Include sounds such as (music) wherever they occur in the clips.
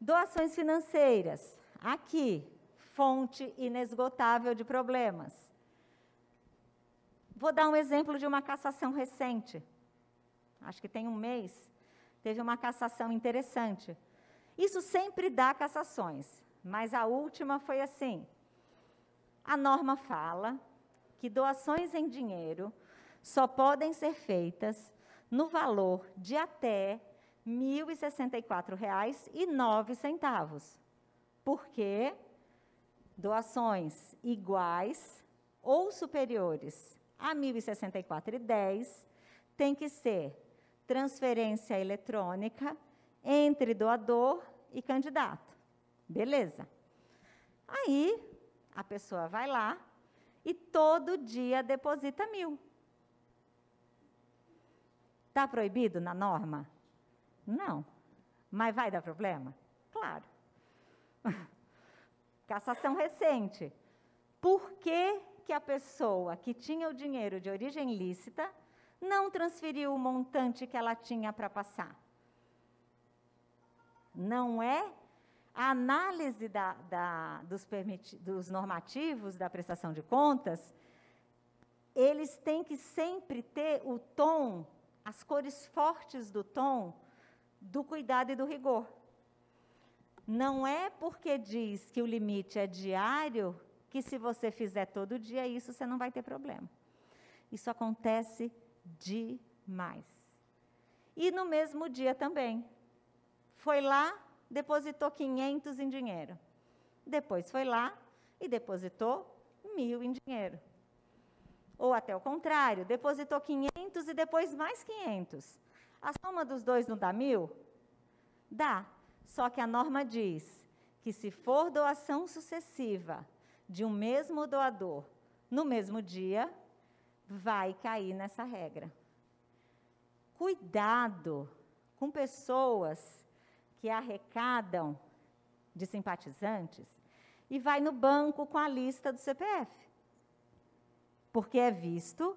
Doações financeiras. Aqui, fonte inesgotável de problemas. Vou dar um exemplo de uma cassação recente. Acho que tem um mês, teve uma cassação interessante. Isso sempre dá cassações, mas a última foi assim. A norma fala que doações em dinheiro só podem ser feitas no valor de até R$ 1.064,09. Porque doações iguais ou superiores a R$ 1.064,10 tem que ser transferência eletrônica entre doador e candidato. Beleza. Aí, a pessoa vai lá e todo dia deposita mil. Está proibido na norma? Não. Mas vai dar problema? Claro. (laughs) Cassação recente. Por que, que a pessoa que tinha o dinheiro de origem lícita não transferiu o montante que ela tinha para passar? Não é a análise da, da, dos, dos normativos da prestação de contas, eles têm que sempre ter o tom, as cores fortes do tom, do cuidado e do rigor. Não é porque diz que o limite é diário que se você fizer todo dia isso, você não vai ter problema. Isso acontece demais. E no mesmo dia também. Foi lá, depositou 500 em dinheiro. Depois foi lá e depositou mil em dinheiro. Ou até o contrário, depositou 500 e depois mais 500. A soma dos dois não dá mil? Dá. Só que a norma diz que se for doação sucessiva de um mesmo doador no mesmo dia, vai cair nessa regra. Cuidado com pessoas que arrecadam de simpatizantes e vai no banco com a lista do CPF. Porque é visto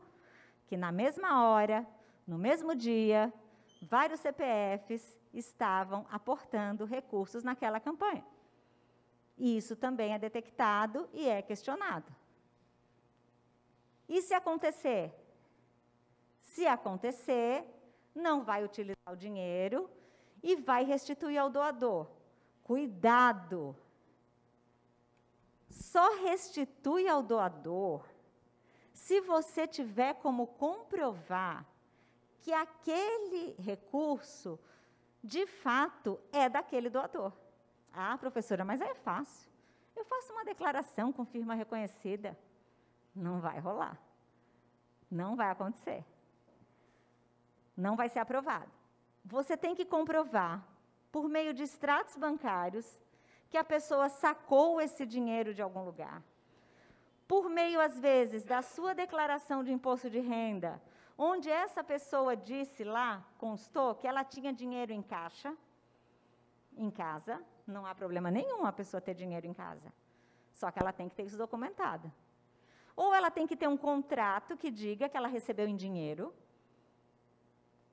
que na mesma hora, no mesmo dia, vários CPFs estavam aportando recursos naquela campanha. Isso também é detectado e é questionado. E se acontecer? Se acontecer, não vai utilizar o dinheiro e vai restituir ao doador. Cuidado! Só restitui ao doador se você tiver como comprovar que aquele recurso, de fato, é daquele doador. Ah, professora, mas é fácil. Eu faço uma declaração com firma reconhecida. Não vai rolar. Não vai acontecer. Não vai ser aprovado. Você tem que comprovar, por meio de extratos bancários, que a pessoa sacou esse dinheiro de algum lugar. Por meio, às vezes, da sua declaração de imposto de renda, onde essa pessoa disse lá, constou, que ela tinha dinheiro em caixa, em casa, não há problema nenhum a pessoa ter dinheiro em casa. Só que ela tem que ter isso documentado. Ou ela tem que ter um contrato que diga que ela recebeu em dinheiro,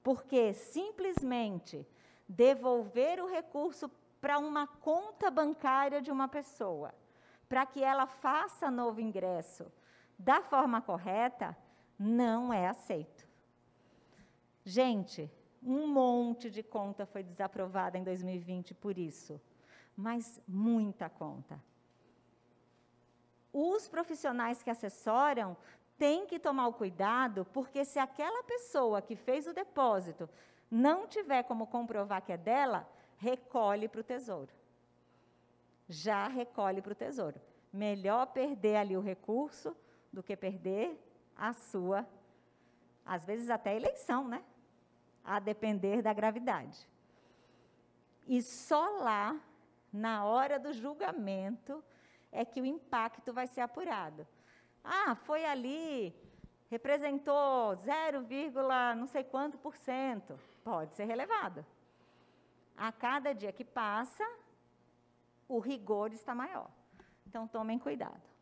porque simplesmente devolver o recurso para uma conta bancária de uma pessoa, para que ela faça novo ingresso da forma correta, não é aceito. Gente, um monte de conta foi desaprovada em 2020 por isso, mas muita conta. Os profissionais que assessoram têm que tomar o cuidado, porque se aquela pessoa que fez o depósito não tiver como comprovar que é dela, recolhe para o tesouro. Já recolhe para o tesouro. Melhor perder ali o recurso do que perder a sua, às vezes até eleição, né? A depender da gravidade. E só lá, na hora do julgamento, é que o impacto vai ser apurado. Ah, foi ali, representou 0, não sei quanto por cento. Pode ser relevado. A cada dia que passa, o rigor está maior. Então, tomem cuidado.